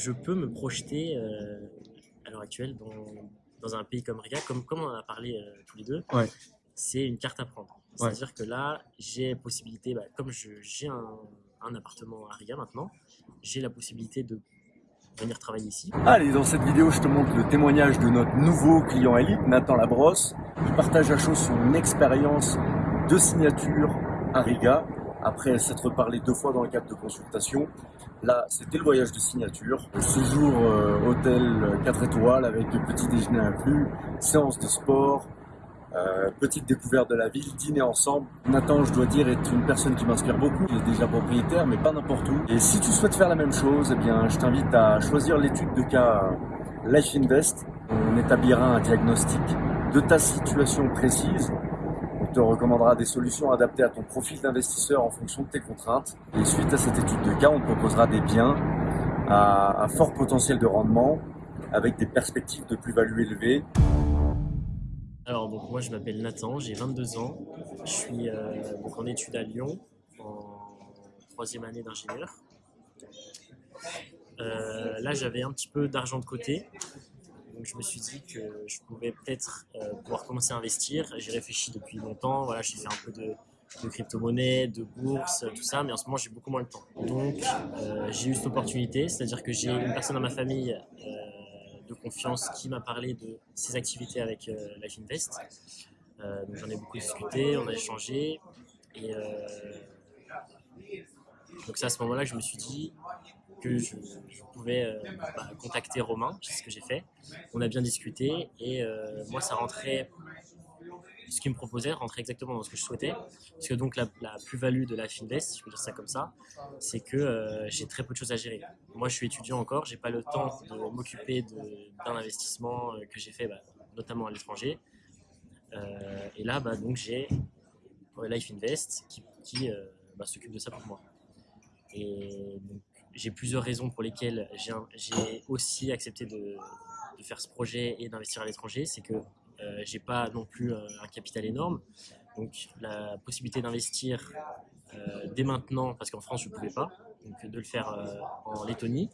je peux me projeter euh, à l'heure actuelle dans, dans un pays comme Riga, comme, comme on en a parlé euh, tous les deux, Ouais. c'est une carte à prendre. Ouais. C'est-à-dire que là, j'ai possibilité, bah, comme je- j'ai un, un appartement à Riga maintenant, j'ai la possibilité de venir travailler ici. Allez, dans cette vidéo, je te montre le témoignage de notre nouveau client élite, Nathan Labrosse. Il partage à chaud son expérience de signature à Riga, après s'être parlé deux fois dans le cadre de consultation. Là, c'était le voyage de signature. Ce jour, euh, hôtel 4 étoiles avec petit déjeuner inclus, séance de sport, euh, petite découverte de la ville, dîner ensemble. Nathan, je dois dire, est une personne qui m'inspire beaucoup. Il est déjà propriétaire, mais pas n'importe où. Et si tu souhaites faire la même chose, eh bien, je t'invite à choisir l'étude de cas Life Invest. On établira un diagnostic de ta situation précise. Te recommandera des solutions adaptées à ton profil d'investisseur en fonction de tes contraintes. Et suite à cette étude de cas, on te proposera des biens à, fort potentiel de rendement avec des perspectives de plus-value élevées Alors, donc, moi, je m'appelle Nathan, j'ai 22 ans. Je suis euh, en études à Lyon, en troisième année d'ingénieur. Euh, là, j'avais un petit peu d'argent de côté. Donc, je me suis dit que je pouvais peut-être euh, pouvoir commencer à investir. J'ai réfléchi depuis longtemps. Voilà, j'ai fait un peu de, crypto-monnaie, de bourse, tout ça. Mais en ce moment, j'ai beaucoup moins de temps. Donc, euh, j'ai eu cette opportunité. C'est-à-dire que j'ai une personne dans ma famille euh, de confiance qui m'a parlé de ses activités avec Life Invest. J'en ai beaucoup discuté, on a échangé. Et donc, c'est à ce moment-là que je me suis dit que je, pouvais euh, bah, contacter Romain, c'est ce que j'ai fait. On a bien discuté et euh, moi, ça rentrait, ce qu'il me proposait rentrait exactement dans ce que je souhaitais. Parce que donc, la, la plus-value de Life Invest, si je peux dire ça comme ça, c'est que euh, j'ai très peu de choses à gérer. Moi, je suis étudiant encore, j'ai pas le temps de m'occuper d'un investissement que j'ai fait, bah, notamment à l'étranger. Et là, bah, donc, j'ai Life Invest qui, qui, s'occupe de ça pour moi. Et donc, j'ai plusieurs raisons pour lesquelles j'ai aussi accepté de, faire ce projet et d'investir à l'étranger. C'est que euh, j'ai pas non plus euh, un capital énorme. Donc la possibilité d'investir euh, dès maintenant, parce qu'en France je ne pouvais pas, donc de le faire euh, en Lettonie,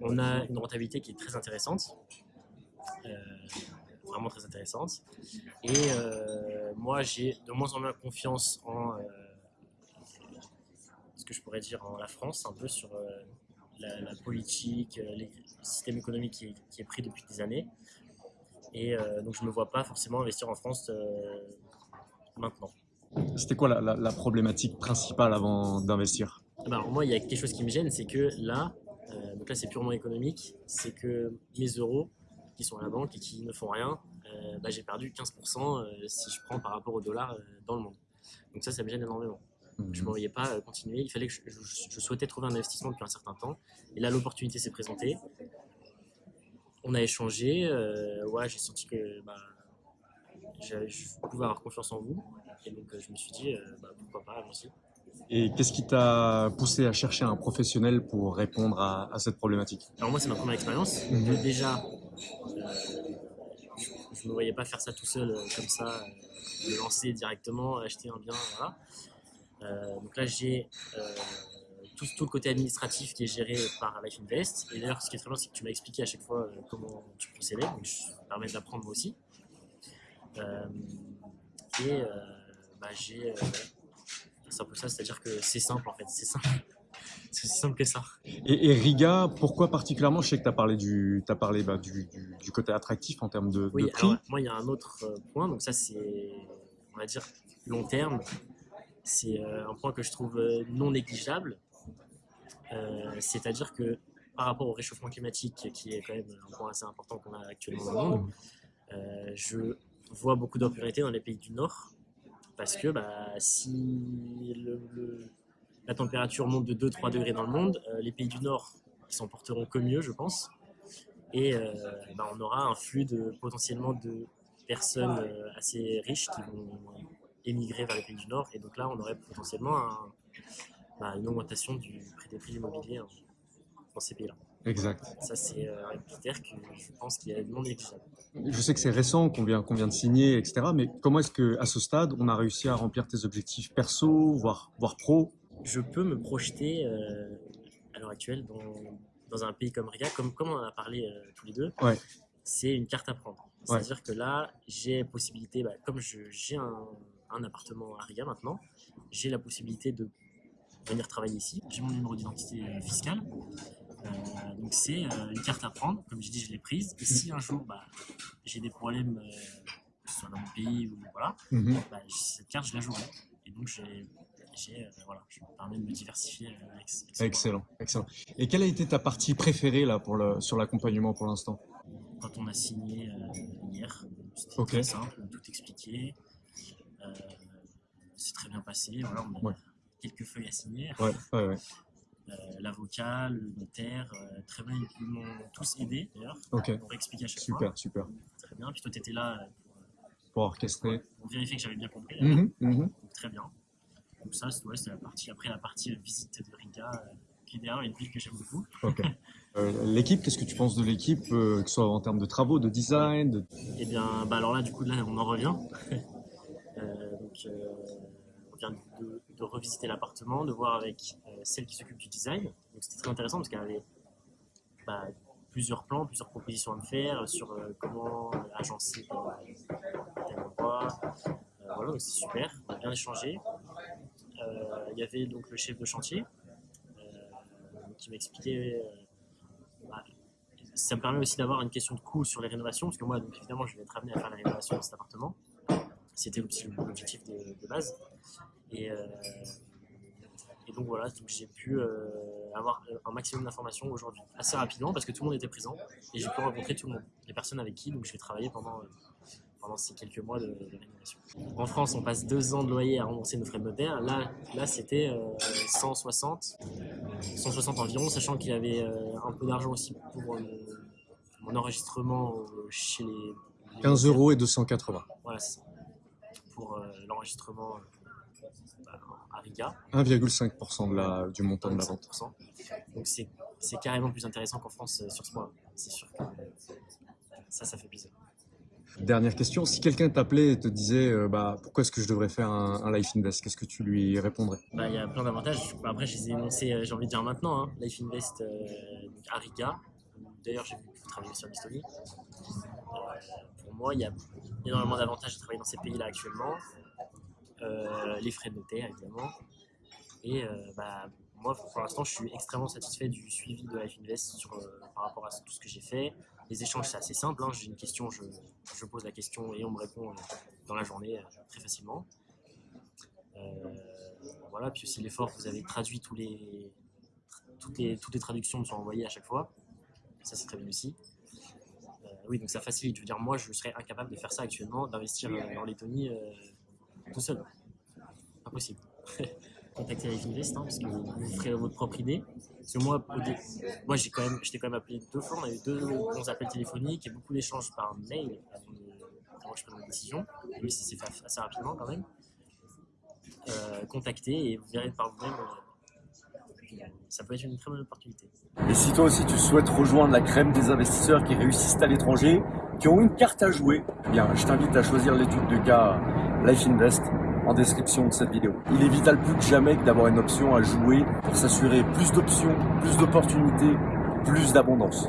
on a une rentabilité qui est très intéressante. Vraiment très intéressante. Et moi j'ai de moins en moins confiance en que je pourrais dire en la France, un peu sur euh, la, la politique, euh, les- le système économique qui est, qui est pris depuis des années. Et euh, donc je ne me vois pas forcément investir en France maintenant. C'était quoi la, la- la problématique principale avant d'investir? Alors moi, il y a quelque chose qui me gêne, c'est que là, donc là c'est purement économique, c'est que mes euros qui sont à la banque et qui ne font rien, bah, j'ai perdu 15% euh, si je prends par rapport au dollar dans le monde. Donc ça, ça me gêne énormément. Je ne me voyais pas euh, continuer. Il fallait que je, je- je souhaitais trouver un investissement depuis un certain temps. Et là, l'opportunité s'est présentée. On a échangé. euh, ouais, j'ai senti que bah, je pouvais avoir confiance en vous. Et donc, euh, je me suis dit, euh, bah, pourquoi pas, allons-y. Et qu'est-ce qui t'a poussé à chercher un professionnel pour répondre à, à cette problématique? Alors moi, c'est ma première expérience. Mhm. Déjà, je ne me voyais pas faire ça tout seul, comme ça, me lancer directement, acheter un bien, voilà. Euh, donc là, j'ai euh, tout, tout le côté administratif qui est géré par Life Invest. Et d'ailleurs, ce qui est très bien, c'est que tu m'as expliqué à chaque fois euh, comment tu procédais. Donc, je me permet d'apprendre moi aussi. Euh, et euh, bah, j'ai... euh, c'est un peu ça, c'est-à-dire que c'est simple en fait, c'est simple. C'est aussi simple que ça. et, et Riga, pourquoi particulièrement? Je sais que tu as parlé, du, as parlé bah, du, du- du côté attractif en termes de, de Oui, prix. alors, moi, il y a un autre point, donc ça, c'est, on va dire, long terme. C'est euh, un point que je trouve euh, non négligeable. Euh, C'est-à-dire que par rapport au réchauffement climatique, qui est quand même un point assez important qu'on a actuellement dans le monde, je vois beaucoup d'opportunités dans les pays du Nord. Parce que bah, si la température monte de 2-3 degrés dans le monde, les pays du Nord s'en porteront que mieux, je pense et bah, on aura un flux de potentiellement de personnes assez riches qui vont émigrer vers les pays du Nord et donc là on aurait potentiellement un- bah, une augmentation du prix des prix immobiliers hein, dans ces pays-là. Exact. Ça c'est euh, un critère que je pense qu'il est non négligeable. Je sais que c'est récent, qu'on vient, qu'on vient de signer, etc. Mais comment est-ce que, à ce stade, on a réussi à remplir tes objectifs perso, voire, voire pro? Je peux me projeter euh, à l'heure actuelle dans, dans un pays comme Riga, comme, comme on en a parlé euh, tous les deux, Ouais. c'est une carte à prendre. C'est-à-dire que là, j'ai possibilité, bah, comme j'ai un, un appartement à Riga maintenant, j'ai la possibilité de venir travailler ici. J'ai mon numéro d'identité euh, fiscale. Euh, donc c'est euh, une carte à prendre, comme j'ai dit, je l'ai prise. Et si un jour bah, j'ai des problèmes, euh, que ce soit dans mon pays ou voilà, Mhm. bah, cette carte je la jouerai. Et donc j'ai, voilà, je me permets de me diversifier avec, avec ce Excellent, excellent. Et quelle a été ta partie préférée là pour le, sur l'accompagnement pour l'instant? Quand on a signé hier. C'était très simple, tout expliqué. C'est très bien passé. Voilà, on a Ouais. quelques feuilles à signer. Ouais, ouais. Euh, L'avocat, le notaire, euh, très bien. Ils m'ont tous aidé d'ailleurs. Ok, Pour expliquer à chaque super, fois. super. Très bien. Puis toi, tu étais là euh, Pour orchestrer. pour, pour vérifier que j'avais bien compris. Mhm, mhm. Donc, très bien. Donc ça, c'est la partie. Après, la partie visite de Riga, qui est d'ailleurs une ville que j'aime beaucoup. Euh, l'équipe, qu'est-ce que tu penses de l'équipe, euh, que ce soit en termes de travaux, de design de... Eh bien, bah alors là, du coup, là, on en revient. Euh, on vient de, revisiter l'appartement, de voir avec euh, celle qui s'occupe du design. Donc, c'était très intéressant parce qu'elle avait bah, plusieurs plans, plusieurs propositions à me faire sur euh, comment agencer tel, endroit. Voilà, donc c'est super. On a bien échangé. Il y avait donc le chef de chantier qui m'expliquait. bah, ça me permet aussi d'avoir une question de coût sur les rénovations, parce que moi, donc, évidemment, je vais être amené à faire la rénovation de cet appartement. C'était l'objectif de, de base. Et, euh, et donc voilà, donc j'ai pu euh, avoir un maximum d'informations aujourd'hui, assez rapidement, parce que tout le monde était présent, et j'ai pu rencontrer tout le monde, les personnes avec qui donc, je vais travailler pendant, pendant ces quelques mois de, de rénovation. En France, on passe deux ans de loyer à rembourser nos frais de notaire. Là, là c'était euh, 160, 160 environ, sachant qu'il y avait euh, un peu d'argent aussi pour euh, mon enregistrement chez les, les 15 notaires. euros et 280. Voilà, c'est ça. Pour euh, l'enregistrement euh, bah, à Riga, 1,5% de la, du montant de la vente. 25%. Donc c'est carrément plus intéressant qu'en France euh, sur ce point. C'est sûr que ça, ça fait plaisir. Dernière question, si quelqu'un t'appelait et te disait euh, bah, pourquoi est-ce que je devrais faire un, un Life Invest, qu'est-ce que tu lui répondrais? Bah, Il y a plein d'avantages. Bah, Après, je les ai énoncés, j'ai envie de dire maintenant. hein. Life Invest euh, à Riga. D'ailleurs, j'ai vu que vous travaillez sur l'Estonie. Euh, moi, il y a énormément d'avantages de travailler dans ces pays-là actuellement. Euh, les frais de notaire, évidemment. Et euh, bah, moi, pour l'instant, je suis extrêmement satisfait du suivi de Life Invest euh, par rapport à tout ce que j'ai fait. Les échanges, c'est assez simple. hein. J'ai une question, je, je pose la question et on me répond dans la journée très facilement. Voilà, puis aussi l'effort, vous avez traduit tous les, toutes, les, toutes les traductions me sont envoyées à chaque fois. Ça, c'est très bien aussi. Euh, oui, donc ça facilite. Je veux dire, moi, je serais incapable de faire ça actuellement, d'investir euh, en Lettonie euh, tout seul. Impossible. Contactez Life Invest, hein, parce que vous ferez votre propre idée. Parce que moi, moi j'ai quand même, j'étais quand même appelé deux fois, on a eu deux bons appels téléphoniques et beaucoup d'échanges par mail avant, de- avant que je prenne ma décision. Oui, ça s'est fait assez rapidement quand même. Euh, contactez et vous verrez par vous-même. Ça peut être une très bonne opportunité. Et si toi aussi tu souhaites rejoindre la crème des investisseurs qui réussissent à l'étranger, qui ont une carte à jouer, eh bien, je t'invite à choisir l'étude de cas Life Invest en description de cette vidéo. Il est vital plus que jamais d'avoir une option à jouer pour s'assurer plus d'options, plus d'opportunités, plus d'abondance.